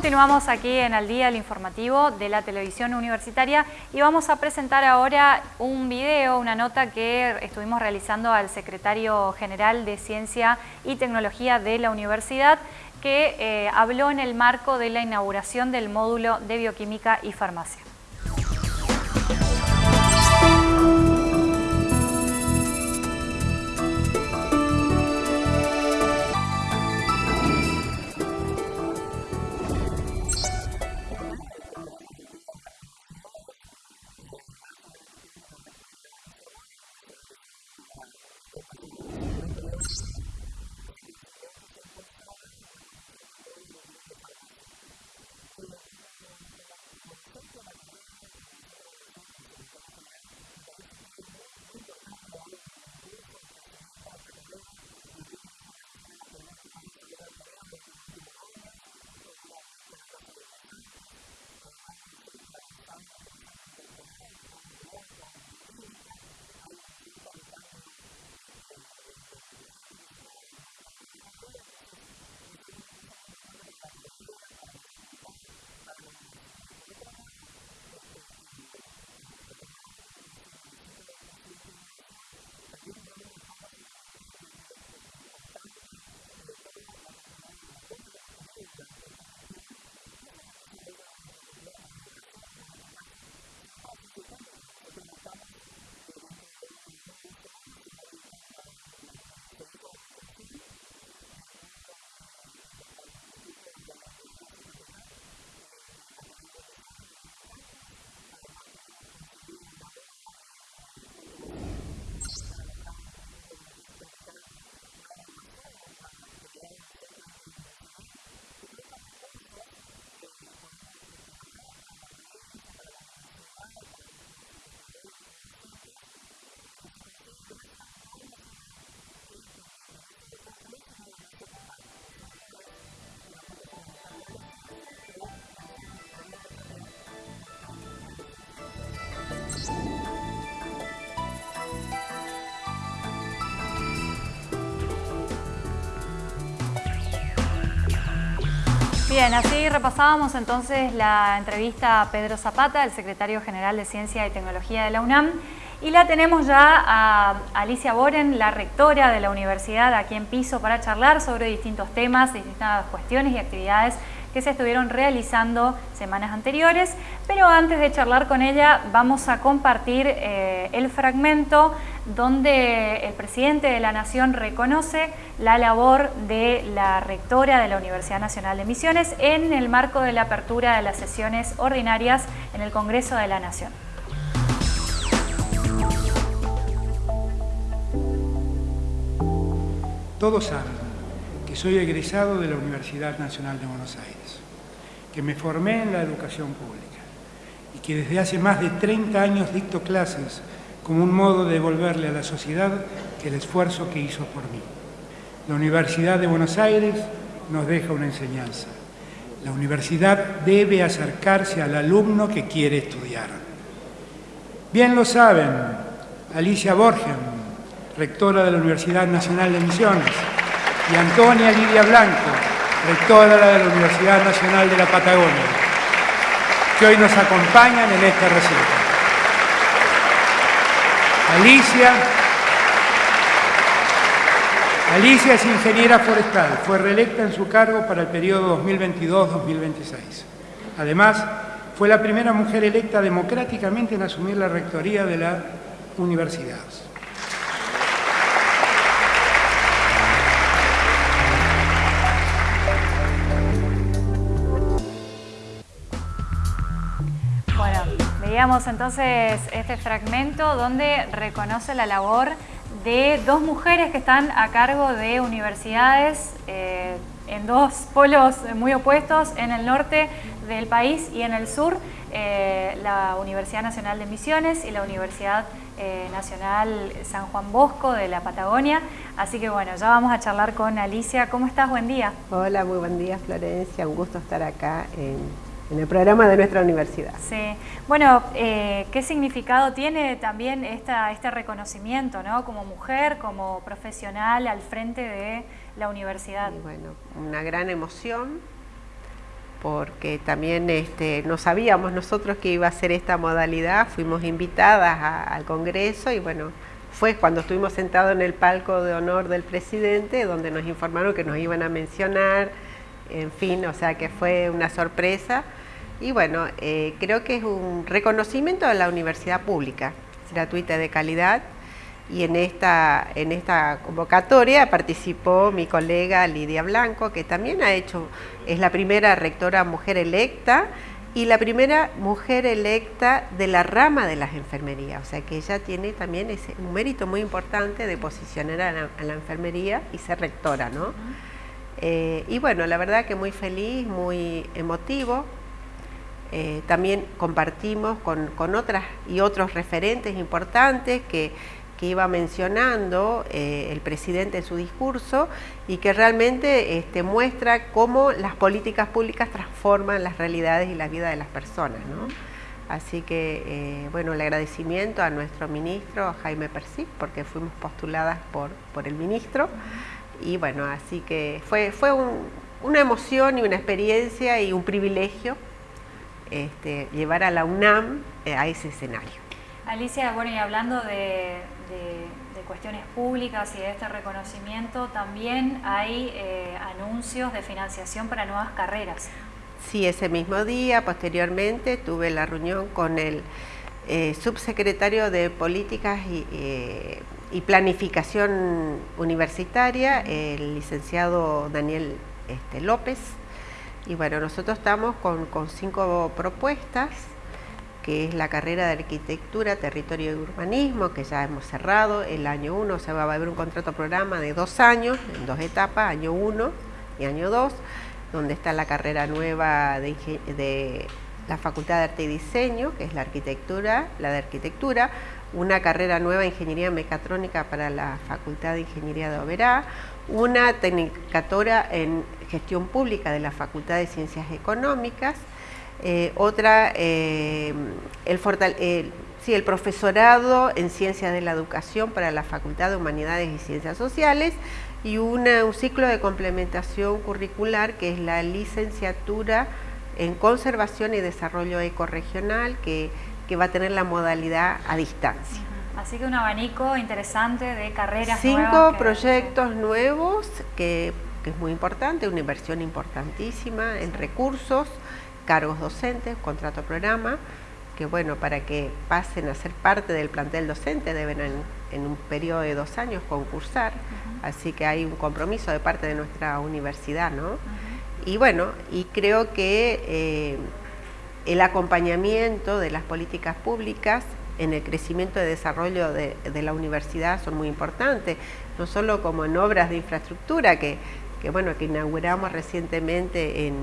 Continuamos aquí en Al Día, el informativo de la televisión universitaria y vamos a presentar ahora un video, una nota que estuvimos realizando al secretario general de Ciencia y Tecnología de la universidad que eh, habló en el marco de la inauguración del módulo de Bioquímica y Farmacia. Bien, así repasábamos entonces la entrevista a Pedro Zapata, el secretario general de Ciencia y Tecnología de la UNAM, y la tenemos ya a Alicia Boren, la rectora de la universidad, aquí en piso para charlar sobre distintos temas, distintas cuestiones y actividades que se estuvieron realizando semanas anteriores, pero antes de charlar con ella vamos a compartir eh, el fragmento donde el presidente de la Nación reconoce la labor de la rectora de la Universidad Nacional de Misiones en el marco de la apertura de las sesiones ordinarias en el Congreso de la Nación. Todos saben soy egresado de la Universidad Nacional de Buenos Aires, que me formé en la educación pública y que desde hace más de 30 años dicto clases como un modo de devolverle a la sociedad el esfuerzo que hizo por mí. La Universidad de Buenos Aires nos deja una enseñanza. La universidad debe acercarse al alumno que quiere estudiar. Bien lo saben, Alicia Borgen, rectora de la Universidad Nacional de Misiones, y Antonia Lidia Blanco, rectora de la Universidad Nacional de la Patagonia, que hoy nos acompañan en este recinto. Alicia. Alicia es ingeniera forestal, fue reelecta en su cargo para el periodo 2022-2026. Además, fue la primera mujer electa democráticamente en asumir la rectoría de la universidad. Veíamos entonces este fragmento donde reconoce la labor de dos mujeres que están a cargo de universidades eh, en dos polos muy opuestos, en el norte del país y en el sur, eh, la Universidad Nacional de Misiones y la Universidad eh, Nacional San Juan Bosco de la Patagonia. Así que bueno, ya vamos a charlar con Alicia. ¿Cómo estás? Buen día. Hola, muy buen día Florencia, un gusto estar acá en en el programa de nuestra universidad. Sí, bueno, eh, ¿qué significado tiene también esta, este reconocimiento, ¿no? como mujer, como profesional al frente de la universidad? bueno, una gran emoción, porque también este, no sabíamos nosotros que iba a ser esta modalidad, fuimos invitadas al Congreso y bueno, fue cuando estuvimos sentados en el palco de honor del presidente, donde nos informaron que nos iban a mencionar, en fin, o sea que fue una sorpresa. Y bueno, eh, creo que es un reconocimiento a la universidad pública, gratuita de calidad, y en esta, en esta convocatoria participó mi colega Lidia Blanco, que también ha hecho, es la primera rectora mujer electa y la primera mujer electa de la rama de las enfermerías, o sea que ella tiene también ese, un mérito muy importante de posicionar a la, enfermería y ser rectora, ¿no? Eh, y bueno, la verdad que muy feliz, muy emotivo, eh, también compartimos con, otras y otros referentes importantes que que iba mencionando eh, el presidente en su discurso y que realmente este, muestra cómo las políticas públicas transforman las realidades y la vida de las personas. Así que, eh, bueno, el agradecimiento a nuestro ministro Jaime Persic, porque fuimos postuladas por, por el ministro. Y bueno, así que fue, fue una emoción y una experiencia y un privilegio este, llevar a la UNAM eh, a ese escenario. Alicia, bueno, y hablando de, cuestiones públicas y de este reconocimiento, también hay eh, anuncios de financiación para nuevas carreras. Sí, ese mismo día, posteriormente, tuve la reunión con el eh, subsecretario de Políticas y, eh, Planificación Universitaria, el licenciado Daniel este, López. Y bueno, nosotros estamos con, con cinco propuestas que es la carrera de Arquitectura, Territorio y Urbanismo, que ya hemos cerrado. El año 1, o sea, va a haber un contrato programa de dos años, en dos etapas, año 1 y año 2, donde está la carrera nueva de, la Facultad de Arte y Diseño, que es la arquitectura, la de arquitectura, una carrera nueva de Ingeniería Mecatrónica para la Facultad de Ingeniería de Oberá, una tecnicatura en Gestión Pública de la Facultad de Ciencias Económicas, eh, otra, eh, el, el profesorado en Ciencias de la Educación para la Facultad de Humanidades y Ciencias Sociales y un ciclo de complementación curricular que es la licenciatura en Conservación y Desarrollo Ecorregional que, que va a tener la modalidad a distancia. Así que un abanico interesante de carreras Cinco proyectos nuevos que, que, es muy importante, una inversión importantísima en recursos, cargos docentes, contrato programa, que bueno, para que pasen a ser parte del plantel docente deben en, un periodo de dos años concursar, así que hay un compromiso de parte de nuestra universidad, ¿no? Y bueno, y creo que eh, el acompañamiento de las políticas públicas en el crecimiento y desarrollo de, de, la universidad son muy importantes, no solo como en obras de infraestructura que, que bueno, que inauguramos recientemente en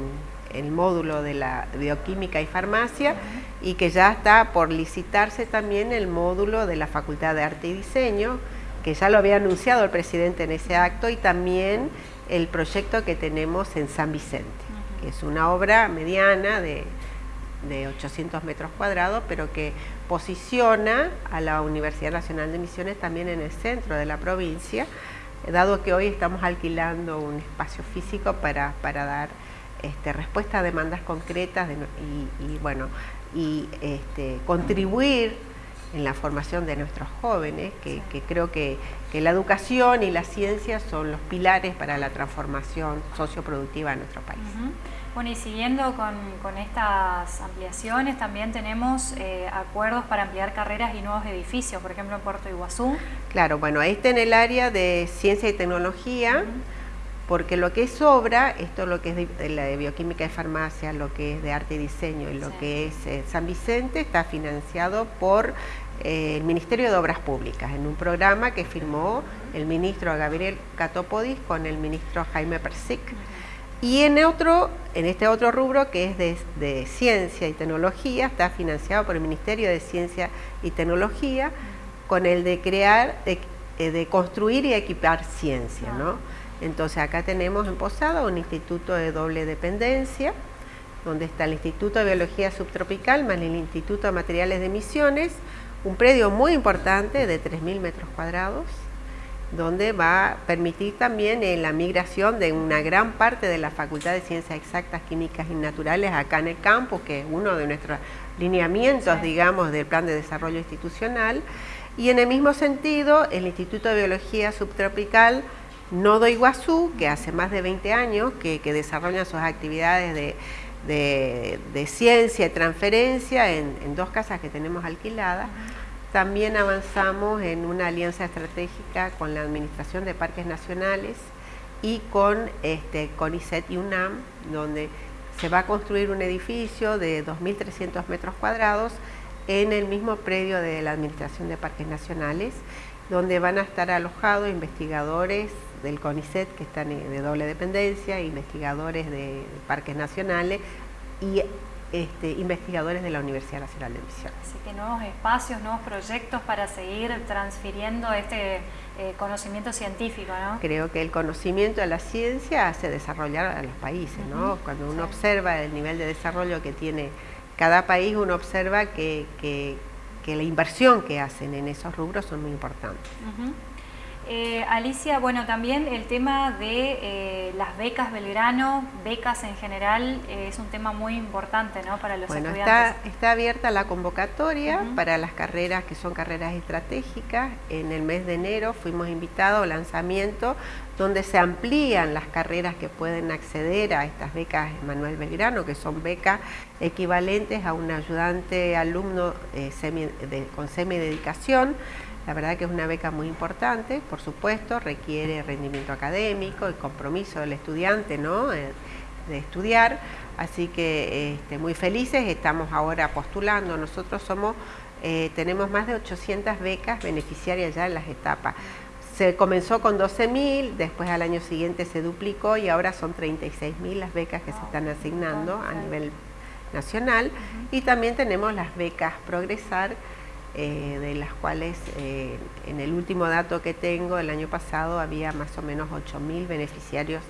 el módulo de la bioquímica y farmacia y que ya está por licitarse también el módulo de la Facultad de Arte y Diseño, que ya lo había anunciado el presidente en ese acto, y también el proyecto que tenemos en San Vicente, que es una obra mediana de, de 800 metros cuadrados, pero que posiciona a la Universidad Nacional de Misiones también en el centro de la provincia, dado que hoy estamos alquilando un espacio físico para, para dar este, respuesta a demandas concretas y, bueno, y este, contribuir en la formación de nuestros jóvenes, que, creo que, la educación y la ciencia son los pilares para la transformación socioproductiva de nuestro país. Bueno, y siguiendo con, estas ampliaciones, también tenemos eh, acuerdos para ampliar carreras y nuevos edificios, por ejemplo en Puerto Iguazú. Claro, bueno, este en el área de ciencia y tecnología, porque lo que es obra, esto lo que es de, la de bioquímica y farmacia, lo que es de arte y diseño y lo que es eh, San Vicente, está financiado por eh, el Ministerio de Obras Públicas, en un programa que firmó el ministro Gabriel Catopodis con el ministro Jaime Persic. Y en, otro, en este otro rubro, que es de, ciencia y tecnología, está financiado por el Ministerio de Ciencia y Tecnología, con el de crear, de, eh, construir y equipar ciencia, ¿no? Entonces acá tenemos en Posada un instituto de doble dependencia donde está el Instituto de Biología Subtropical más el Instituto de Materiales de Misiones, un predio muy importante de 3.000 metros cuadrados, donde va a permitir también eh, la migración de una gran parte de la Facultad de Ciencias Exactas, Químicas y Naturales acá en el campus, que es uno de nuestros lineamientos, digamos, del Plan de Desarrollo Institucional. Y en el mismo sentido, el Instituto de Biología Subtropical Nodo Iguazú, que hace más de 20 años que, desarrolla sus actividades de, ciencia y transferencia en, dos casas que tenemos alquiladas, también avanzamos en una alianza estratégica con la Administración de Parques Nacionales y con este, CONICET y UNAM, donde se va a construir un edificio de 2.300 metros cuadrados en el mismo predio de la Administración de Parques Nacionales, donde van a estar alojados investigadores del CONICET, que están de doble dependencia, investigadores de parques nacionales y este, investigadores de la Universidad Nacional de Misiones. Así que nuevos espacios, nuevos proyectos para seguir transfiriendo este eh, conocimiento científico, ¿no? Creo que el conocimiento de la ciencia hace desarrollar a los países, ¿no? Cuando uno observa el nivel de desarrollo que tiene cada país, uno observa que, que, la inversión que hacen en esos rubros son muy importantes. Eh, Alicia, bueno, también el tema de eh, las becas Belgrano, becas en general, eh, es un tema muy importante ¿no? para los bueno, estudiantes. Está, está abierta la convocatoria para las carreras que son carreras estratégicas. En el mes de enero fuimos invitados al lanzamiento donde se amplían las carreras que pueden acceder a estas becas Manuel Belgrano, que son becas equivalentes a un ayudante alumno con semi-dedicación. La verdad que es una beca muy importante, por supuesto, requiere rendimiento académico, y compromiso del estudiante ¿no? Eh, de estudiar, así que este, muy felices, estamos ahora postulando, nosotros somos, eh, tenemos más de 800 becas beneficiarias ya en las etapas. Se comenzó con 12.000, después al año siguiente se duplicó y ahora son 36.000 las becas que se están asignando a nivel nacional. Y también tenemos las becas Progresar, eh, de las cuales eh, en el último dato que tengo, el año pasado había más o menos 8.000 beneficiarios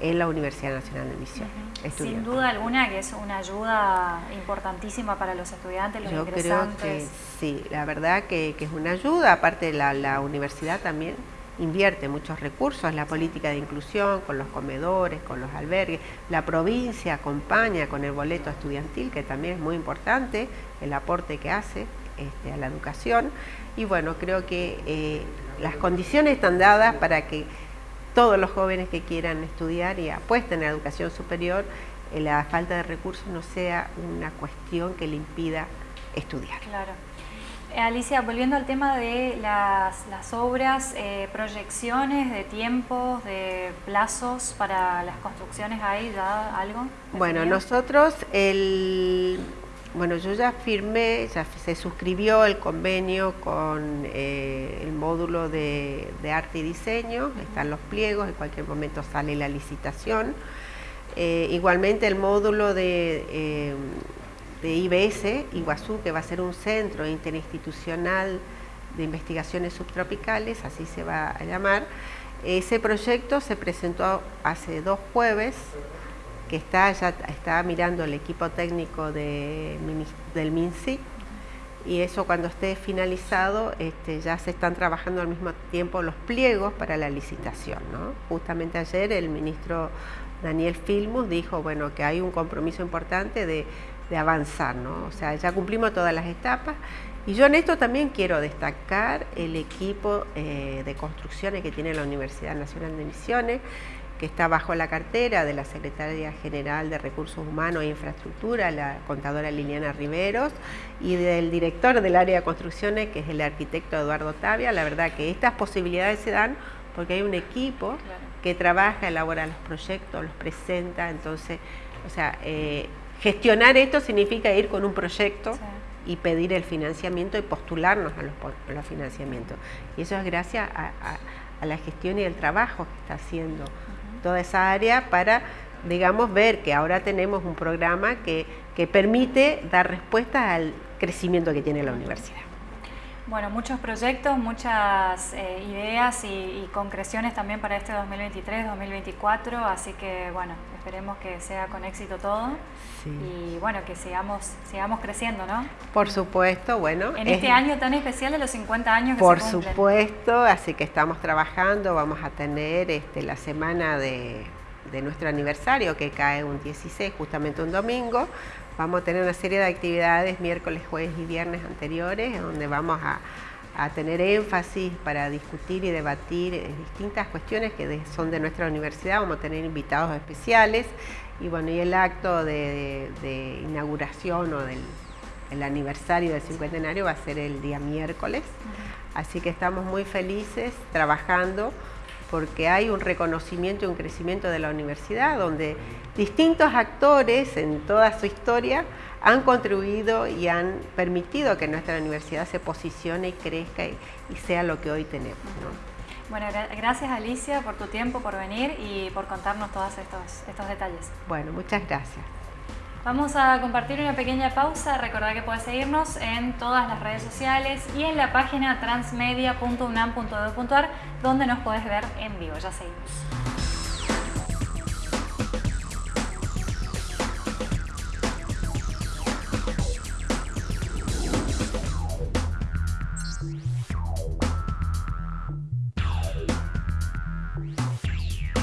en la Universidad Nacional de Misión. Sin duda alguna que es una ayuda importantísima para los estudiantes, los Yo creo que sí, la verdad que, es una ayuda, aparte la, la universidad también invierte muchos recursos en la política de inclusión, con los comedores, con los albergues. La provincia acompaña con el boleto estudiantil, que también es muy importante, el aporte que hace. Este, a la educación y bueno, creo que eh, las condiciones están dadas para que todos los jóvenes que quieran estudiar y apuesten a la educación superior, eh, la falta de recursos no sea una cuestión que le impida estudiar. Claro. Eh, Alicia, volviendo al tema de las, obras, proyecciones de tiempos, de plazos para las construcciones, ¿hay ya algo? Bueno, nosotros el bueno, yo ya firmé, ya se suscribió el convenio con eh, el módulo de, arte y diseño, están los pliegos, en cualquier momento sale la licitación. Eh, igualmente el módulo de, eh, de IBS, Iguazú, que va a ser un centro interinstitucional de investigaciones subtropicales, así se va a llamar. Ese proyecto se presentó hace dos jueves que está, ya está mirando el equipo técnico de, del MINSI y eso cuando esté finalizado este, ya se están trabajando al mismo tiempo los pliegos para la licitación. Justamente ayer el ministro Daniel Filmus dijo bueno, que hay un compromiso importante de, avanzar, ¿no? o sea, ya cumplimos todas las etapas y yo en esto también quiero destacar el equipo eh, de construcciones que tiene la Universidad Nacional de Misiones, que está bajo la cartera de la Secretaria General de Recursos Humanos e Infraestructura, la contadora Liliana Riveros, y del director del área de construcciones, que es el arquitecto Eduardo Tavia. La verdad que estas posibilidades se dan porque hay un equipo que trabaja, elabora los proyectos, los presenta, entonces, o sea, eh, gestionar esto significa ir con un proyecto y pedir el financiamiento y postularnos a los, financiamientos. Y eso es gracias a, a la gestión y el trabajo que está haciendo toda esa área para, digamos, ver que ahora tenemos un programa que, que permite dar respuesta al crecimiento que tiene la universidad. Bueno, muchos proyectos, muchas eh, ideas y, concreciones también para este 2023-2024, así que bueno, esperemos que sea con éxito todo y bueno, que sigamos, sigamos creciendo, ¿no? Por supuesto, bueno. En este año tan especial de los 50 años que Por se supuesto, así que estamos trabajando, vamos a tener este, la semana de, de nuestro aniversario que cae un 16, justamente un domingo, Vamos a tener una serie de actividades miércoles, jueves y viernes anteriores, donde vamos a, tener énfasis para discutir y debatir eh, distintas cuestiones que son de nuestra universidad. Vamos a tener invitados especiales y bueno, y el acto de, inauguración o del el aniversario del cincuentenario va a ser el día miércoles. Así que estamos muy felices trabajando porque hay un reconocimiento y un crecimiento de la universidad donde distintos actores en toda su historia han contribuido y han permitido que nuestra universidad se posicione y crezca y, sea lo que hoy tenemos. Bueno, gracias Alicia por tu tiempo, por venir y por contarnos todos estos, estos detalles. Bueno, muchas gracias. Vamos a compartir una pequeña pausa. Recordad que puedes seguirnos en todas las redes sociales y en la página transmedia.unam.edu.ar donde nos puedes ver en vivo. Ya seguimos.